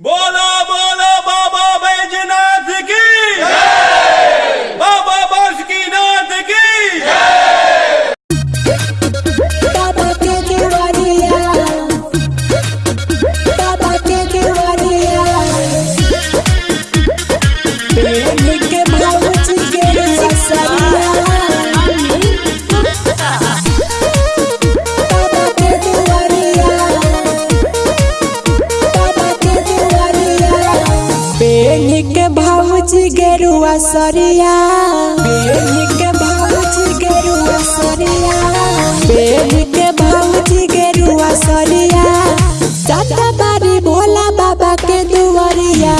बोलो गेरुआ सरिया। के गेरुआ सरिया। भावची गेरुआ सरिया। बारी भोला बाबा के दुआरिया।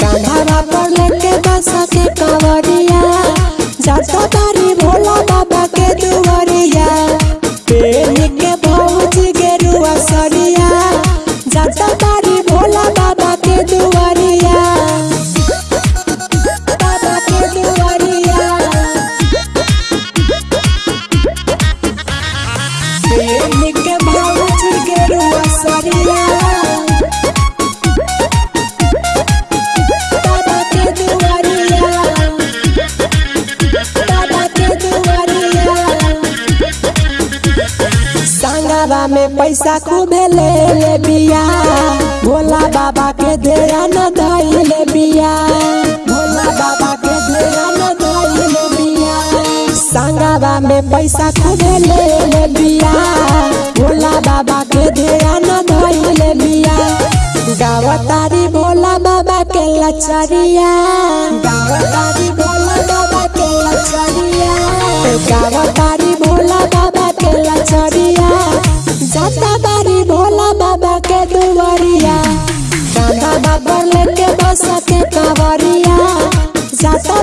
कांधावा पर लेके बसा के कंवरिया। पैसा खूब ले ले बिया। भोला बाबा के देरा न धइले बिया। भोला बाबा के देरा न धइले बिया। संगवा में पैसा खूबे ले ले बिया। भोला बाबा के देरा न धइले बिया। गावतारी भोला बाबा के लचरिया। गावतारी भोला बाबा के लचरिया। गावतारी भोला बाबा के लचरिया। जाता बारी भोला बाबा के दुआरिया। कांधा बाबा लेके बस के कावरिया। जाता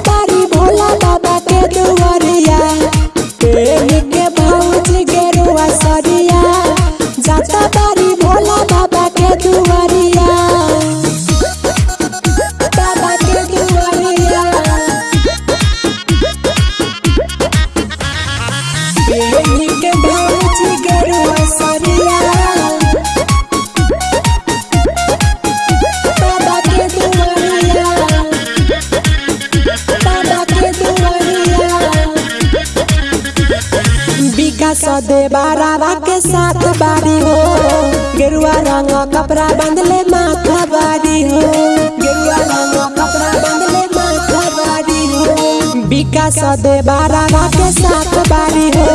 दे बारावा के साथ बारी हो। गेरुआ रंग कपड़ा बंधले माथा बारी हो। गेरुआ रंग कपड़ा बंधले माथा बारी हो। विकास दे बारावा के साथ बारी हो।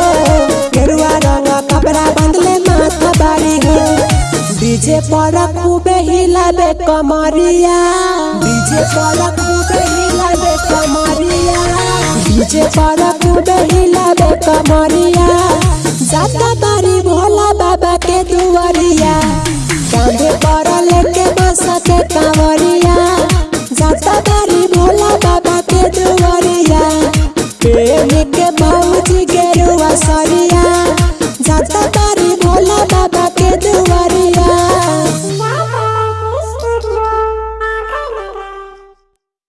गेरुआ रंग कपड़ा बंधले माथा बारी हो। डीजे पर खूबे हिलाबे कमरिया। डीजे पर खूबे हिलाबे कमरिया। डीजे पर खूबे हिलाबे कमरिया। जाता बारी भोला बाबा के दुआरिया।